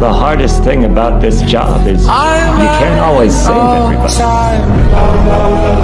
the hardest thing about this job is you can't always save everybody.